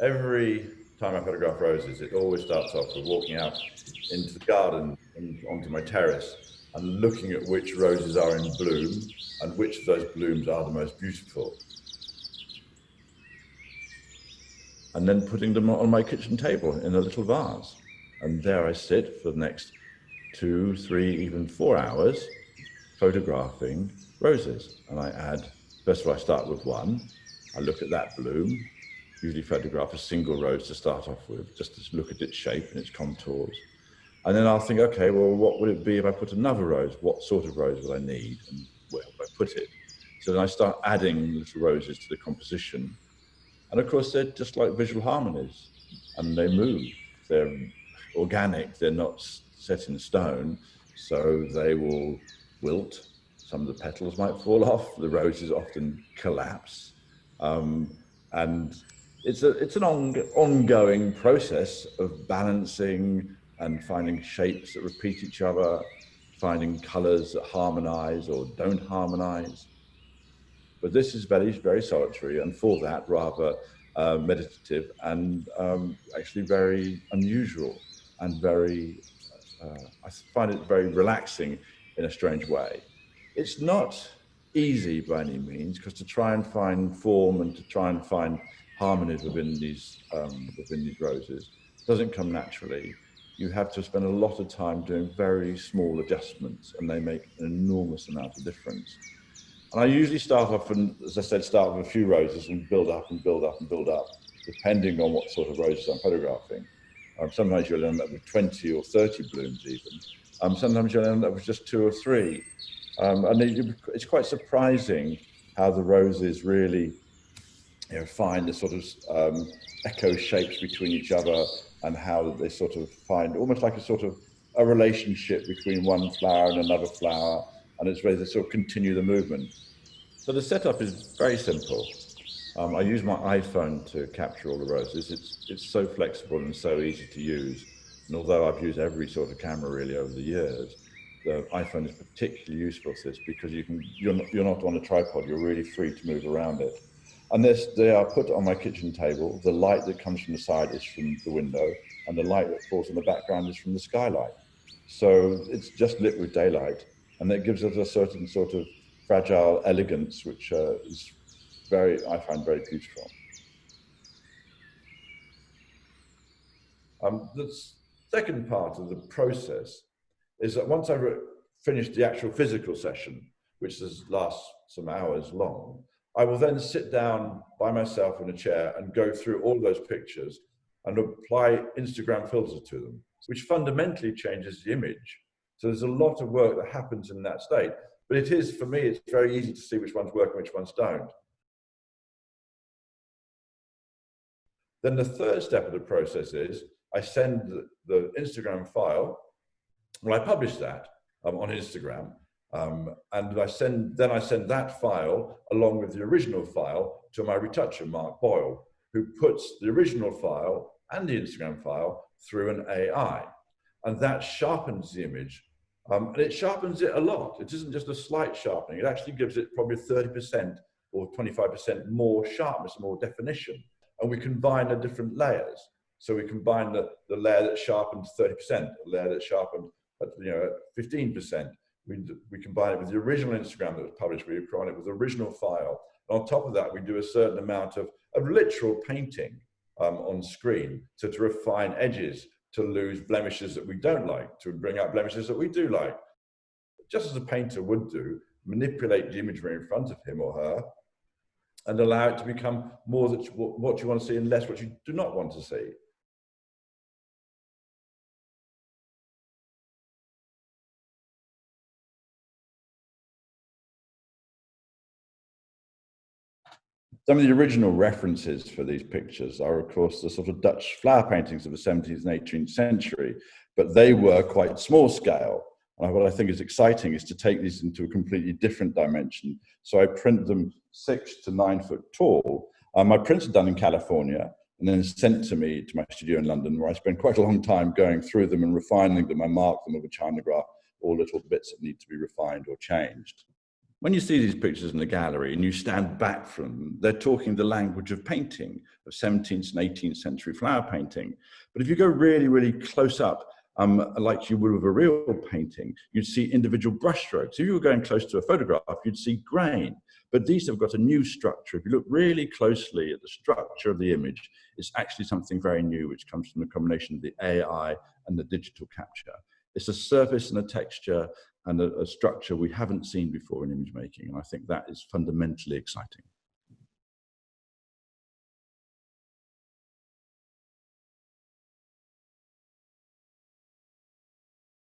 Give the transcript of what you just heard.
every time I photograph roses, it always starts off with walking out into the garden and onto my terrace and looking at which roses are in bloom and which of those blooms are the most beautiful. And then putting them on my kitchen table in a little vase. And there I sit for the next two, three, even four hours photographing roses. And I add, first of all, I start with one. I look at that bloom, usually photograph a single rose to start off with, just to look at its shape and its contours. And then I'll think, okay, well, what would it be if I put another rose? What sort of rose would I need? And where would I put it? So then I start adding little roses to the composition. And of course, they're just like visual harmonies and they move. They're organic, they're not set in stone. So they will wilt. Some of the petals might fall off. The roses often collapse. Um, and it's, a, it's an on, ongoing process of balancing and finding shapes that repeat each other, finding colors that harmonize or don't harmonize. But this is very, very solitary, and for that, rather uh, meditative and um, actually very unusual and very, uh, I find it very relaxing in a strange way. It's not easy by any means, because to try and find form and to try and find harmonies within these um, within these roses doesn't come naturally you have to spend a lot of time doing very small adjustments and they make an enormous amount of difference. And I usually start off and, as I said, start with a few roses and build up and build up and build up, depending on what sort of roses I'm photographing. Um, sometimes you'll end up with 20 or 30 blooms even. Um, sometimes you'll end up with just two or three. Um, and it, it's quite surprising how the roses really you know, find the sort of um, echo shapes between each other and how they sort of find almost like a sort of a relationship between one flower and another flower, and it's where they sort of continue the movement. So the setup is very simple. Um, I use my iPhone to capture all the roses. It's, it's so flexible and so easy to use. And although I've used every sort of camera really over the years, the iPhone is particularly useful for this because you can, you're not, you're not on a tripod, you're really free to move around it. And this, they are put on my kitchen table. The light that comes from the side is from the window, and the light that falls on the background is from the skylight. So it's just lit with daylight, and that gives us a certain sort of fragile elegance, which uh, is very, I find very beautiful. Um, the second part of the process is that once I finished the actual physical session, which lasts some hours long, I will then sit down by myself in a chair and go through all those pictures and apply Instagram filters to them, which fundamentally changes the image. So there's a lot of work that happens in that state. But it is, for me, it's very easy to see which ones work and which ones don't. Then the third step of the process is I send the, Instagram file, well, I publish that um, on Instagram, um, and I send, then I send that file along with the original file to my retoucher, Mark Boyle, who puts the original file and the Instagram file through an AI. And that sharpens the image. Um, and it sharpens it a lot. It isn't just a slight sharpening. It actually gives it probably 30% or 25% more sharpness, more definition. And we combine the different layers. So we combine the, the layer that sharpened 30%, the layer that sharpened at, you know, 15%, we, we combine it with the original Instagram that was published, we combine it with the original file. And on top of that, we do a certain amount of, of literal painting um, on screen. So to refine edges, to lose blemishes that we don't like, to bring out blemishes that we do like. Just as a painter would do, manipulate the imagery in front of him or her and allow it to become more that what you want to see and less what you do not want to see. Some of the original references for these pictures are, of course, the sort of Dutch flower paintings of the 17th and 18th century, but they were quite small scale. And what I think is exciting is to take these into a completely different dimension. So I print them six to nine foot tall. Um, my prints are done in California and then sent to me to my studio in London, where I spend quite a long time going through them and refining them. I mark them with a China graph, all little bits that need to be refined or changed. When you see these pictures in the gallery and you stand back from them, they're talking the language of painting, of 17th and 18th century flower painting. But if you go really, really close up, um, like you would with a real painting, you'd see individual brushstrokes. If you were going close to a photograph, you'd see grain. But these have got a new structure. If you look really closely at the structure of the image, it's actually something very new, which comes from the combination of the AI and the digital capture. It's a surface and a texture and a, a structure we haven't seen before in image making. And I think that is fundamentally exciting.